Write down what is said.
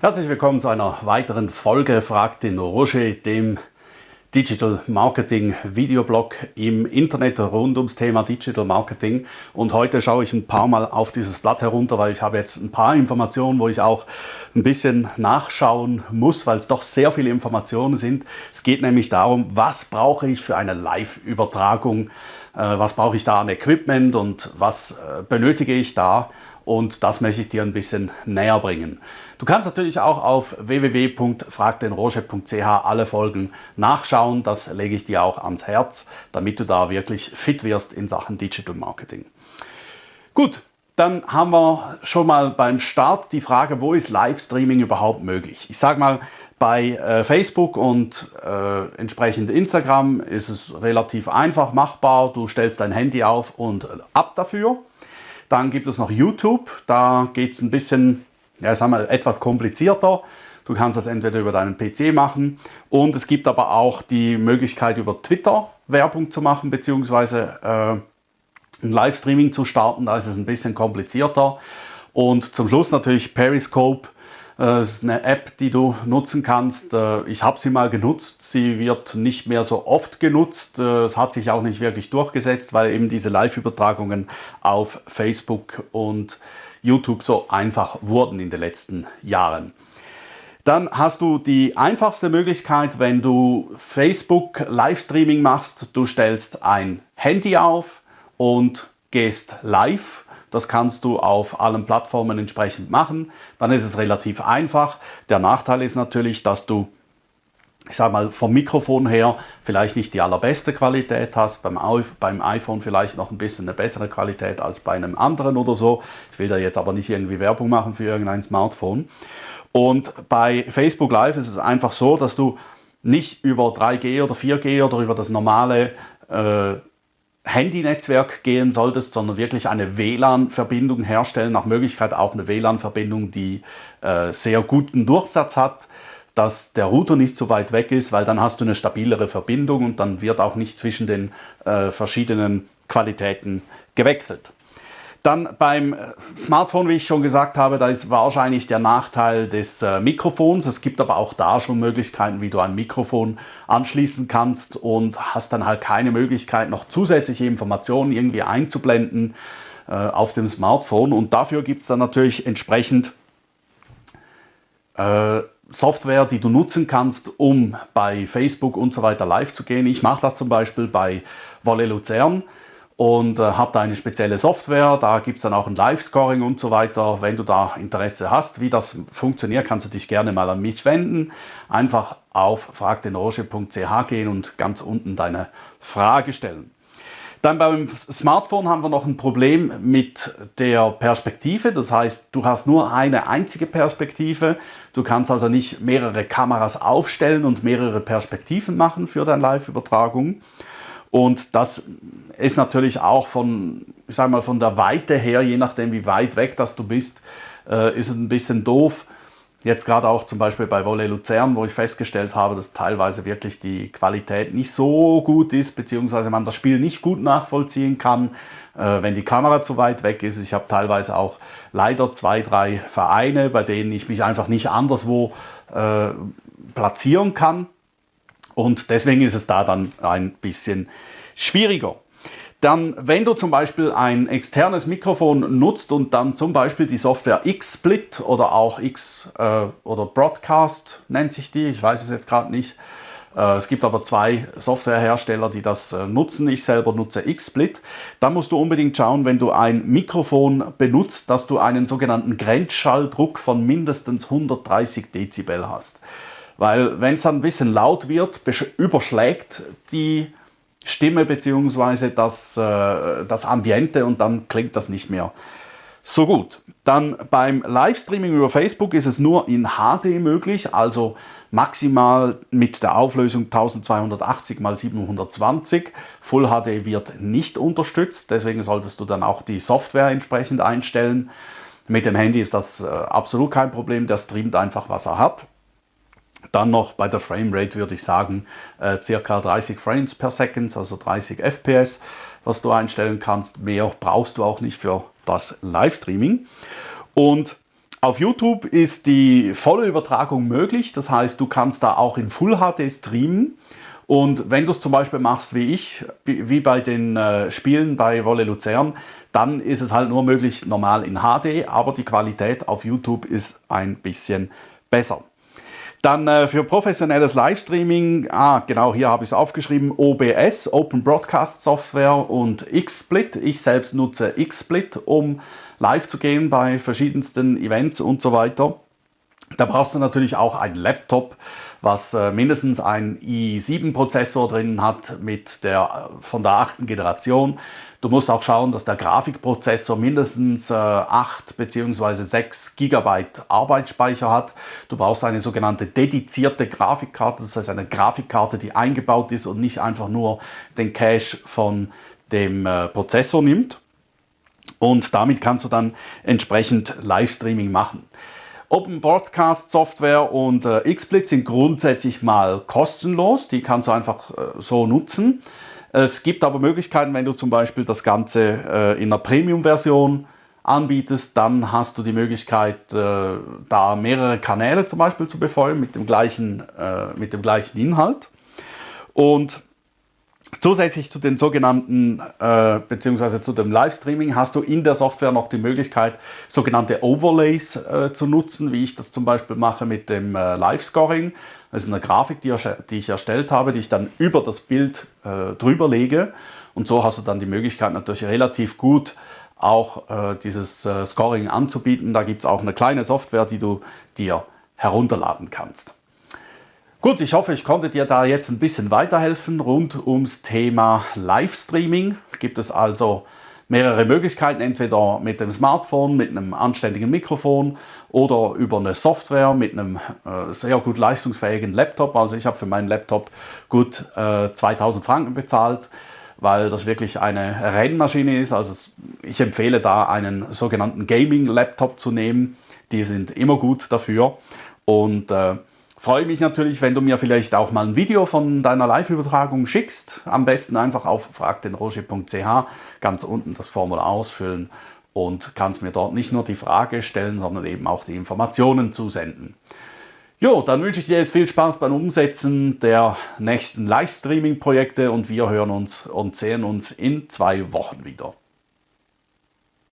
Herzlich willkommen zu einer weiteren Folge Fragt den Roger, dem Digital Marketing Videoblog im Internet rund ums Thema Digital Marketing. Und heute schaue ich ein paar Mal auf dieses Blatt herunter, weil ich habe jetzt ein paar Informationen, wo ich auch ein bisschen nachschauen muss, weil es doch sehr viele Informationen sind. Es geht nämlich darum, was brauche ich für eine Live-Übertragung, äh, was brauche ich da an Equipment und was äh, benötige ich da und das möchte ich dir ein bisschen näher bringen. Du kannst natürlich auch auf www.fragdenroger.ch alle Folgen nachschauen. Das lege ich dir auch ans Herz, damit du da wirklich fit wirst in Sachen Digital Marketing. Gut, dann haben wir schon mal beim Start die Frage, wo ist Livestreaming überhaupt möglich? Ich sage mal, bei äh, Facebook und äh, entsprechend Instagram ist es relativ einfach machbar. Du stellst dein Handy auf und ab dafür. Dann gibt es noch YouTube, da geht es ein bisschen, ja, sagen wir, etwas komplizierter. Du kannst das entweder über deinen PC machen und es gibt aber auch die Möglichkeit über Twitter Werbung zu machen beziehungsweise äh, ein Livestreaming zu starten. Da ist es ein bisschen komplizierter. Und zum Schluss natürlich Periscope äh, das ist eine App, die du nutzen kannst. Äh, ich habe sie mal genutzt. Sie wird nicht mehr so oft genutzt. Äh, es hat sich auch nicht wirklich durchgesetzt, weil eben diese Live-Übertragungen auf Facebook und YouTube so einfach wurden in den letzten Jahren. Dann hast du die einfachste Möglichkeit, wenn du Facebook Livestreaming machst. Du stellst ein Handy auf und gehst live das kannst du auf allen Plattformen entsprechend machen. Dann ist es relativ einfach. Der Nachteil ist natürlich, dass du ich sage mal, vom Mikrofon her vielleicht nicht die allerbeste Qualität hast, beim, beim iPhone vielleicht noch ein bisschen eine bessere Qualität als bei einem anderen oder so. Ich will da jetzt aber nicht irgendwie Werbung machen für irgendein Smartphone. Und bei Facebook Live ist es einfach so, dass du nicht über 3G oder 4G oder über das normale äh, Handynetzwerk gehen solltest, sondern wirklich eine WLAN-Verbindung herstellen, nach Möglichkeit auch eine WLAN-Verbindung, die äh, sehr guten Durchsatz hat, dass der Router nicht zu weit weg ist, weil dann hast du eine stabilere Verbindung und dann wird auch nicht zwischen den äh, verschiedenen Qualitäten gewechselt. Dann beim äh, Smartphone, wie ich schon gesagt habe, da ist wahrscheinlich der Nachteil des äh, Mikrofons. Es gibt aber auch da schon Möglichkeiten, wie du ein Mikrofon anschließen kannst und hast dann halt keine Möglichkeit, noch zusätzliche Informationen irgendwie einzublenden äh, auf dem Smartphone. Und dafür gibt es dann natürlich entsprechend äh, Software, die du nutzen kannst, um bei Facebook und so weiter live zu gehen. Ich mache das zum Beispiel bei Wolle Luzern und äh, habe da eine spezielle Software. Da gibt es dann auch ein Live-Scoring und so weiter. Wenn du da Interesse hast, wie das funktioniert, kannst du dich gerne mal an mich wenden. Einfach auf fragdenroche.ch gehen und ganz unten deine Frage stellen. Dann beim Smartphone haben wir noch ein Problem mit der Perspektive. Das heißt, du hast nur eine einzige Perspektive. Du kannst also nicht mehrere Kameras aufstellen und mehrere Perspektiven machen für deine Live-Übertragung. Und das ist natürlich auch von, ich sag mal, von der Weite her, je nachdem wie weit weg das du bist, äh, ist es ein bisschen doof. Jetzt gerade auch zum Beispiel bei Volley Luzern, wo ich festgestellt habe, dass teilweise wirklich die Qualität nicht so gut ist, beziehungsweise man das Spiel nicht gut nachvollziehen kann, äh, wenn die Kamera zu weit weg ist. Ich habe teilweise auch leider zwei, drei Vereine, bei denen ich mich einfach nicht anderswo äh, platzieren kann. Und deswegen ist es da dann ein bisschen schwieriger. Dann, wenn du zum Beispiel ein externes Mikrofon nutzt und dann zum Beispiel die Software XSplit oder auch X äh, oder Broadcast nennt sich die, ich weiß es jetzt gerade nicht. Äh, es gibt aber zwei Softwarehersteller, die das äh, nutzen. Ich selber nutze XSplit. Dann musst du unbedingt schauen, wenn du ein Mikrofon benutzt, dass du einen sogenannten Grenzschalldruck von mindestens 130 Dezibel hast. Weil wenn es dann ein bisschen laut wird, überschlägt die Stimme bzw. Das, äh, das Ambiente und dann klingt das nicht mehr so gut. Dann beim Livestreaming über Facebook ist es nur in HD möglich, also maximal mit der Auflösung 1280 x 720. Full HD wird nicht unterstützt, deswegen solltest du dann auch die Software entsprechend einstellen. Mit dem Handy ist das äh, absolut kein Problem, der streamt einfach, was er hat. Dann noch bei der Framerate würde ich sagen, äh, circa 30 Frames per Second, also 30 FPS, was du einstellen kannst. Mehr brauchst du auch nicht für das Livestreaming. Und auf YouTube ist die volle Übertragung möglich, das heißt, du kannst da auch in Full HD streamen. Und wenn du es zum Beispiel machst wie ich, wie bei den äh, Spielen bei Wolle Luzern, dann ist es halt nur möglich normal in HD, aber die Qualität auf YouTube ist ein bisschen besser. Dann äh, für professionelles Livestreaming, ah genau, hier habe ich es aufgeschrieben, OBS, Open Broadcast Software und XSplit. Ich selbst nutze XSplit, um live zu gehen bei verschiedensten Events und so weiter. Da brauchst du natürlich auch einen Laptop, was äh, mindestens einen i7-Prozessor drin hat mit der, von der achten Generation. Du musst auch schauen, dass der Grafikprozessor mindestens äh, 8 bzw. 6 GB Arbeitsspeicher hat. Du brauchst eine sogenannte dedizierte Grafikkarte, das heißt eine Grafikkarte, die eingebaut ist und nicht einfach nur den Cache von dem äh, Prozessor nimmt. Und damit kannst du dann entsprechend Livestreaming machen. Open Broadcast Software und äh, XSplit sind grundsätzlich mal kostenlos, die kannst du einfach äh, so nutzen. Es gibt aber Möglichkeiten, wenn du zum Beispiel das Ganze äh, in einer Premium-Version anbietest, dann hast du die Möglichkeit, äh, da mehrere Kanäle zum Beispiel zu befeuern mit dem gleichen, äh, mit dem gleichen Inhalt. Und Zusätzlich zu den sogenannten, äh, beziehungsweise zu dem Livestreaming, hast du in der Software noch die Möglichkeit, sogenannte Overlays äh, zu nutzen, wie ich das zum Beispiel mache mit dem äh, Live-Scoring. Das ist eine Grafik, die, die, ich erstellt habe, die ich dann über das Bild äh, drüber lege. Und so hast du dann die Möglichkeit, natürlich relativ gut auch äh, dieses äh, Scoring anzubieten. Da gibt es auch eine kleine Software, die du dir herunterladen kannst. Gut, ich hoffe, ich konnte dir da jetzt ein bisschen weiterhelfen rund ums Thema Livestreaming. Gibt es also mehrere Möglichkeiten, entweder mit dem Smartphone, mit einem anständigen Mikrofon oder über eine Software mit einem äh, sehr gut leistungsfähigen Laptop. Also ich habe für meinen Laptop gut äh, 2000 Franken bezahlt, weil das wirklich eine Rennmaschine ist. Also ich empfehle da einen sogenannten Gaming-Laptop zu nehmen. Die sind immer gut dafür und äh, Freue mich natürlich, wenn du mir vielleicht auch mal ein Video von deiner Live-Übertragung schickst. Am besten einfach auf fragdenroger.ch ganz unten das Formular ausfüllen und kannst mir dort nicht nur die Frage stellen, sondern eben auch die Informationen zusenden. Jo, dann wünsche ich dir jetzt viel Spaß beim Umsetzen der nächsten Livestreaming-Projekte und wir hören uns und sehen uns in zwei Wochen wieder.